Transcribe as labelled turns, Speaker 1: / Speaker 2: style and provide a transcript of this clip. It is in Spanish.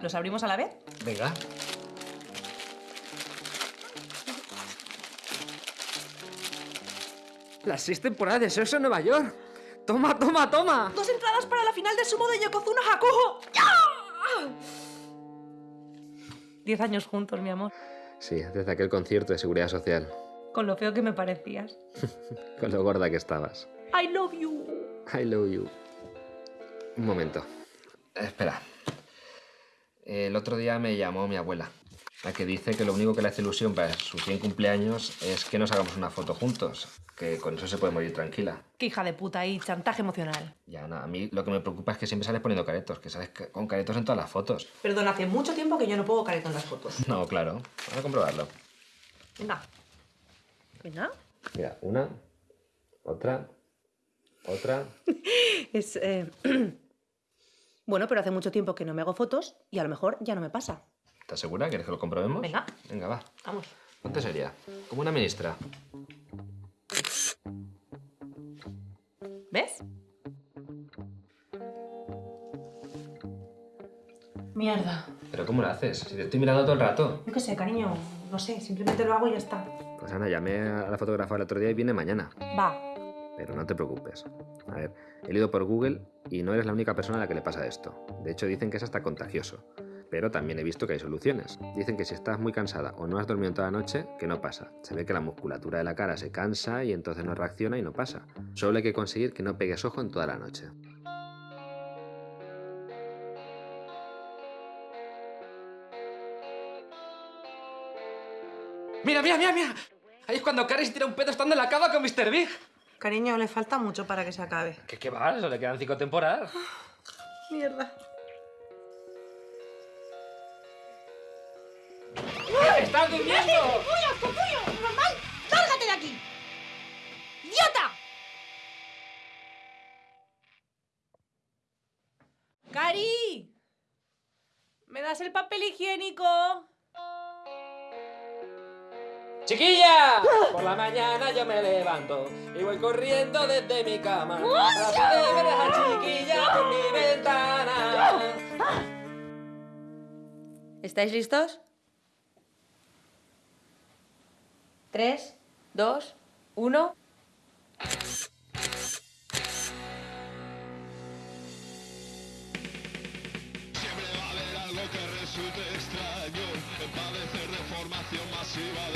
Speaker 1: ¿Los abrimos a la vez?
Speaker 2: Venga. Las seis temporadas de Sexo en Nueva York. Toma, toma, toma.
Speaker 1: Dos entradas para la final de sumo de Yokozuna Hakuho. ¡Ya! Diez años juntos, mi amor.
Speaker 2: Sí, desde aquel concierto de seguridad social.
Speaker 1: Con lo feo que me parecías.
Speaker 2: Con lo gorda que estabas.
Speaker 1: I love you.
Speaker 2: I love you. Un momento. Espera. El otro día me llamó mi abuela, la que dice que lo único que le hace ilusión para su 100 cumpleaños es que nos hagamos una foto juntos, que con eso se puede morir tranquila.
Speaker 1: Qué hija de puta y chantaje emocional.
Speaker 2: Ya, no, a mí lo que me preocupa es que siempre sales poniendo caretos, que sales con caretos en todas las fotos.
Speaker 1: Perdón, hace mucho tiempo que yo no pongo careto en las fotos.
Speaker 2: No, claro. Vamos a comprobarlo.
Speaker 1: Venga. Venga.
Speaker 2: Mira, una, otra, otra.
Speaker 1: Es... eh, bueno, pero hace mucho tiempo que no me hago fotos y a lo mejor ya no me pasa.
Speaker 2: ¿Estás segura? ¿Quieres que lo comprobemos?
Speaker 1: Venga.
Speaker 2: Venga, va.
Speaker 1: Vamos.
Speaker 2: Ponte seria. Como una ministra.
Speaker 1: ¿Ves? Mierda.
Speaker 2: ¿Pero cómo lo haces? Si te estoy mirando todo el rato.
Speaker 1: Yo qué sé, cariño. No sé, simplemente lo hago y ya está.
Speaker 2: Pues Ana, llamé a la fotógrafa el otro día y viene mañana.
Speaker 1: Va.
Speaker 2: Pero no te preocupes. A ver, he ido por Google y no eres la única persona a la que le pasa esto. De hecho, dicen que es hasta contagioso. Pero también he visto que hay soluciones. Dicen que si estás muy cansada o no has dormido toda la noche, que no pasa. Se ve que la musculatura de la cara se cansa y entonces no reacciona y no pasa. Solo hay que conseguir que no pegues ojo en toda la noche. Mira, mira, mira, mira. Ahí es cuando Carrie se tira un pedo estando en la cama con Mr. Big.
Speaker 1: Cariño, le falta mucho para que se acabe.
Speaker 2: ¿Qué, qué va? Eso le quedan cinco temporadas.
Speaker 1: Mierda.
Speaker 2: ¡Estás durmiendo!
Speaker 3: ¡Capullo, capullo! ¡Normal! ¡Lárgate de aquí! ¡Idiota!
Speaker 1: ¡Cari! ¿Me das el papel higiénico?
Speaker 2: ¡Chiquilla! Por la mañana yo me levanto y voy corriendo desde mi cama. De ver a chiquilla por mi ventana.
Speaker 1: ¿Estáis listos? Tres, dos, uno.
Speaker 4: Siempre va a haber algo que resulte extraño. Padecer de formación masiva de.